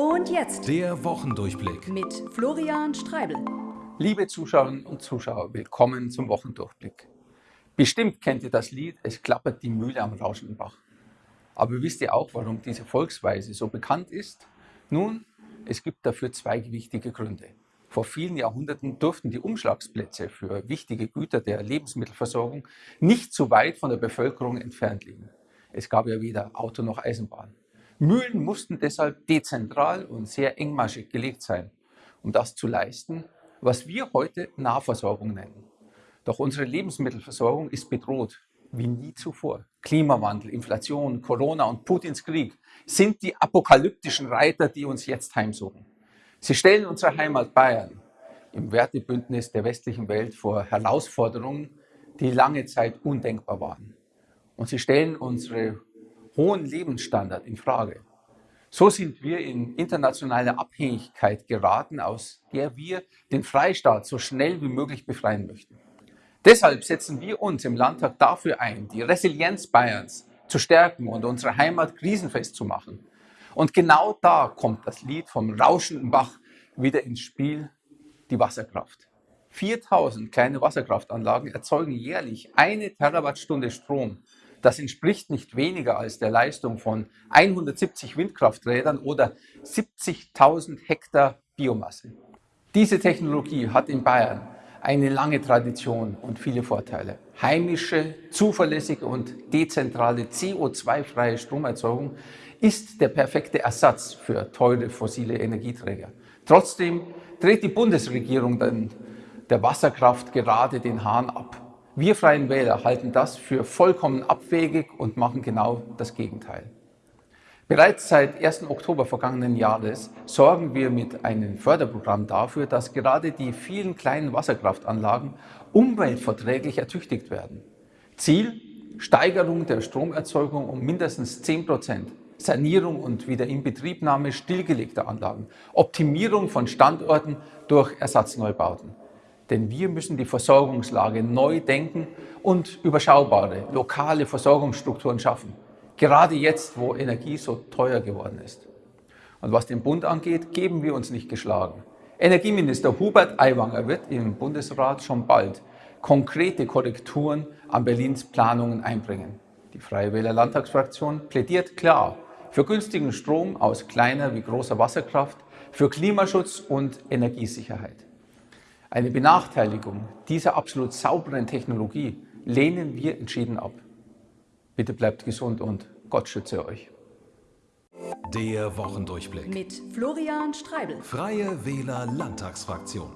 Und jetzt Der Wochendurchblick. mit Florian Streibel. Liebe Zuschauerinnen und Zuschauer, willkommen zum Wochendurchblick. Bestimmt kennt ihr das Lied Es klappert die Mühle am rauschenden Bach. Aber wisst ihr auch, warum diese Volksweise so bekannt ist? Nun, es gibt dafür zwei wichtige Gründe. Vor vielen Jahrhunderten durften die Umschlagsplätze für wichtige Güter der Lebensmittelversorgung nicht zu weit von der Bevölkerung entfernt liegen. Es gab ja weder Auto noch Eisenbahn. Mühlen mussten deshalb dezentral und sehr engmaschig gelegt sein, um das zu leisten, was wir heute Nahversorgung nennen. Doch unsere Lebensmittelversorgung ist bedroht wie nie zuvor. Klimawandel, Inflation, Corona und Putins Krieg sind die apokalyptischen Reiter, die uns jetzt heimsuchen. Sie stellen unsere Heimat Bayern im Wertebündnis der westlichen Welt vor Herausforderungen, die lange Zeit undenkbar waren. Und sie stellen unsere hohen Lebensstandard in Frage. So sind wir in internationale Abhängigkeit geraten, aus der wir den Freistaat so schnell wie möglich befreien möchten. Deshalb setzen wir uns im Landtag dafür ein, die Resilienz Bayerns zu stärken und unsere Heimat krisenfest zu machen. Und genau da kommt das Lied vom rauschenden Bach wieder ins Spiel, die Wasserkraft. 4000 kleine Wasserkraftanlagen erzeugen jährlich eine Terawattstunde Strom. Das entspricht nicht weniger als der Leistung von 170 Windkrafträdern oder 70.000 Hektar Biomasse. Diese Technologie hat in Bayern eine lange Tradition und viele Vorteile. Heimische, zuverlässige und dezentrale CO2-freie Stromerzeugung ist der perfekte Ersatz für teure fossile Energieträger. Trotzdem dreht die Bundesregierung dann der Wasserkraft gerade den Hahn ab. Wir Freien Wähler halten das für vollkommen abwegig und machen genau das Gegenteil. Bereits seit 1. Oktober vergangenen Jahres sorgen wir mit einem Förderprogramm dafür, dass gerade die vielen kleinen Wasserkraftanlagen umweltverträglich ertüchtigt werden. Ziel? Steigerung der Stromerzeugung um mindestens 10 Prozent, Sanierung und Wiederinbetriebnahme stillgelegter Anlagen, Optimierung von Standorten durch Ersatzneubbauten. Denn wir müssen die Versorgungslage neu denken und überschaubare, lokale Versorgungsstrukturen schaffen. Gerade jetzt, wo Energie so teuer geworden ist. Und was den Bund angeht, geben wir uns nicht geschlagen. Energieminister Hubert Aiwanger wird im Bundesrat schon bald konkrete Korrekturen an Berlins Planungen einbringen. Die Freie Wähler Landtagsfraktion plädiert klar für günstigen Strom aus kleiner wie großer Wasserkraft, für Klimaschutz und Energiesicherheit. Eine Benachteiligung dieser absolut sauberen Technologie lehnen wir entschieden ab. Bitte bleibt gesund und Gott schütze euch. Der Wochendurchblick. Mit Florian Streibel. Freie Wähler Landtagsfraktion.